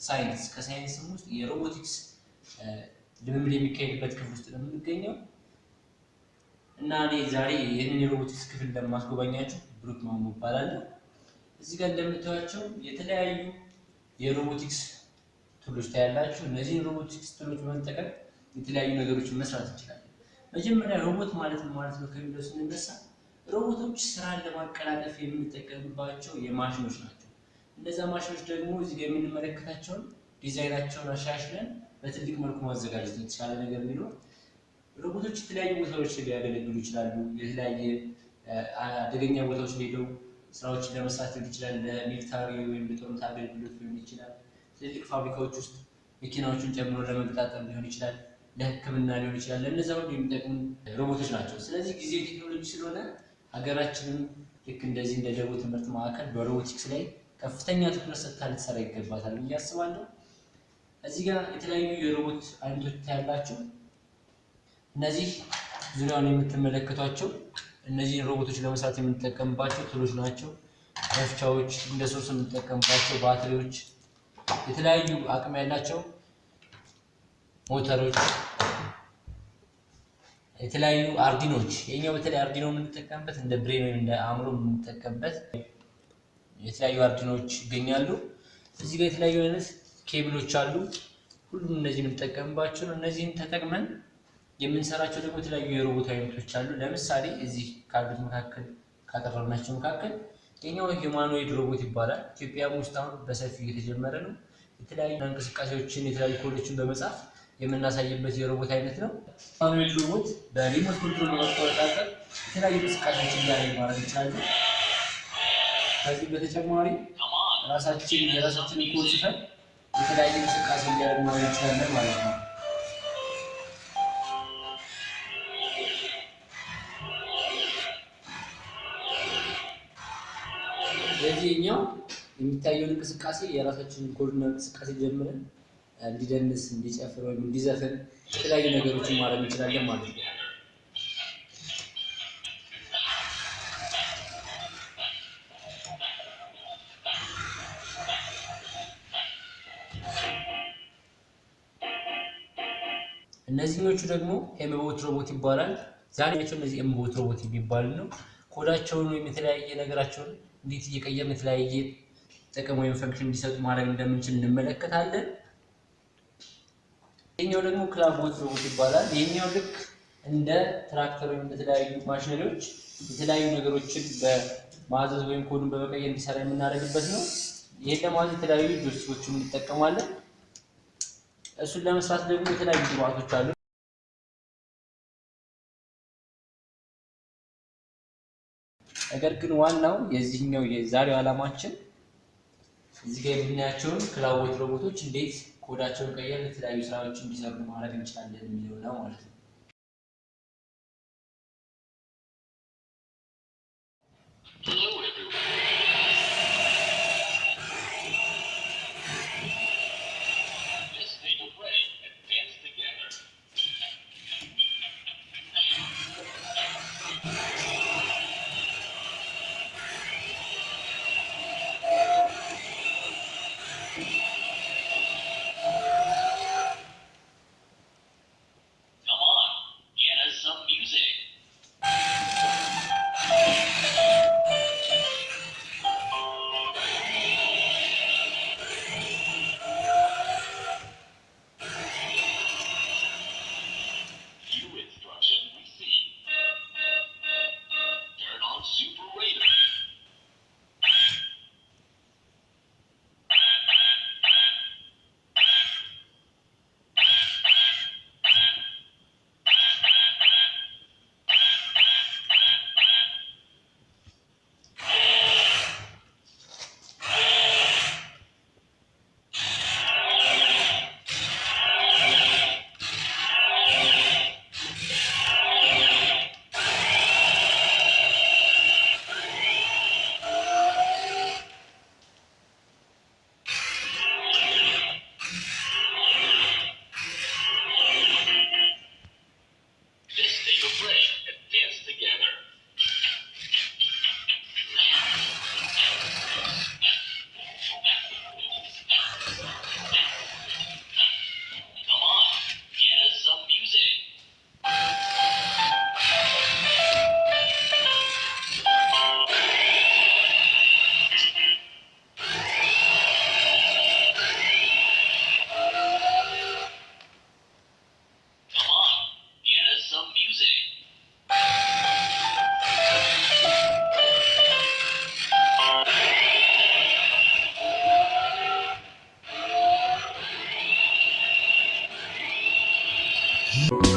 ሳይንስ ከሳይንስም ውስጥ የሮቦቲክስ ልምምድ የሚካሄድበት ክፍል ውስጥ ነው የምንገኘው እና እኔ ዛሬ ይህንን የሮቦቲክስ ክፍል እንደማስጎበኛችሁ ብሩክ ማሞ እባላለሁ። እዚህ ጋር እንደምታዩቸው የተለያዩ የ robotics tool ኦች ታያላችሁ። እነዚህን robotics tool ኦች በመጠቀም የተለያዩ ነገሮችን መስራት እንችላለን። መጀመሪያ ሮቦት ማለት ምን ማለት ነው ከሚለው ስንነሳ ሮቦቶች ስራን ለማቀላጠፍ የምንጠቀምባቸው የማሽኖች ናቸው። እነዛ ማሽኖች ደግሞ እዚህ ጋር የምንመለከታቸውን ዲዛይናቸውን አሻሽለን በትልቅ መልኩ ማዘጋጀት የተሻለ ነገር ቢኖር ሮቦቶች የተለያዩ ቦታዎች ሊያገለግሉ ይችላሉ። የተለያየ አደገኛ ቦታዎች ሄደው ስራዎችን ለመስራት ሊሆን ይችላል። ለሚሊታሪ ወይም ለጦርነት አገልግሎት ሊሆን ይችላል። ትልልቅ ፋብሪካዎች ውስጥ መኪናዎችን ጨምሮ ለመገጣጠም ሊሆን ይችላል። ለሕክምና ሊሆን ይችላል። ለእነዚያ ሁሉ የሚጠቅሙ ሮቦቶች ናቸው። ስለዚህ ጊዜ ቴክኖሎጂ ስለሆነ ሀገራችንም ልክ እንደዚህ እንደ ደቡብ ትምህርት ማዕከል በሮቦቲክስ ላይ ከፍተኛ ትኩረት ሰጥታ ልትሰራ ይገባታል ብዬ አስባለሁ። እዚህ ጋር የተለያዩ የሮቦት አይነቶች ታያላችሁ። እነዚህ ዙሪያውን የምትመለከቷቸው እነዚህን ሮቦቶች ለመስራት የምንጠቀምባቸው ትሎች ናቸው። መፍቻዎች፣ እንደ ሶርስ የምንጠቀምባቸው ባትሪዎች፣ የተለያዩ አቅም ያላቸው ሞተሮች፣ የተለያዩ Arduino ዎች። የኛው በተለይ Arduino የምንጠቀምበት እንደ brain ወይም እንደ አእምሮ የምንጠቀምበት የተለያዩ Arduino ዎች ይገኛሉ። እዚህ ጋር የተለያዩ አይነት ኬብሎች አሉ። ሁሉም እነዚህን የምንጠቀምባቸው ነው። እነዚህን ተጠቅመን የምንሰራቸው ደግሞ የተለያዩ የሮቦት አይነቶች አሉ። ለምሳሌ እዚህ ካሉት መካከል ካቀረብናቸው መካከል የኛው humanoid ሮቦት ይባላል። ኢትዮጵያም ውስጥ አሁን በሰፊው እየተጀመረ ነው። የተለያዩ እንቅስቃሴዎችን የተለያዩ ኮዶችን በመጻፍ የምናሳይበት የሮቦት አይነት ነው። humanoid ሮቦት በ remote control በመቆጣጠር የተለያዩ እንቅስቃሴዎችን እያደረግ ማድረግ እንችላለን። ከዚህ በተጨማሪ ራሳችን የራሳችንን ጽፈን የተለያየ እንቅስቃሴ እያደረግ ማድረግ እንችላለን ማለት ነው። ስለዚህኛው የሚታየውን እንቅስቃሴ የራሳችንን ኮድና እንቅስቃሴ ጀምረን እንዲደንስ፣ እንዲጨፍር ወይም እንዲዘፍን የተለያዩ ነገሮችን ማድረግ እንችላለን ማለት ነው። እነዚህኞቹ ደግሞ ኤምቦት ሮቦት ይባላል። ዛሬ ናቸው እነዚህ ኤምቦት ሮቦት የሚባሉ ነው። ኮዳቸውን ወይም የተለያየ ነገራቸውን እንዴት እየቀየርን የተለያየ ጥቅም ወይም function እንዲሰጡ ማድረግ እንደምንችል እንመለከታለን። ይህኛው ደግሞ clawbot ሮቦት ይባላል። ይህኛው ልክ እንደ ትራክተር ወይም እንደተለያዩ ማሽነሪዎች የተለያዩ ነገሮችን በማዘዝ ወይም ኮዱን በመቀየር እንዲሰራ የምናደርግበት ነው። ይህን ለማዘዝ የተለያዩ joystick ኦችን እንጠቀማለን። እሱን ለመስራት ደግሞ የተለያዩ ግብአቶች አሉ። ነገር ግን ዋናው የዚህኛው የዛሬው ዓላማችን እዚህ ጋር የምናያቸውን ክላቦት ሮቦቶች እንዴት ኮዳቸውን ቀየር የተለያዩ ስራዎች እንዲሰሩ ማድረግ እንችላለን የሚለው ነው ማለት ነው። Hello Bye.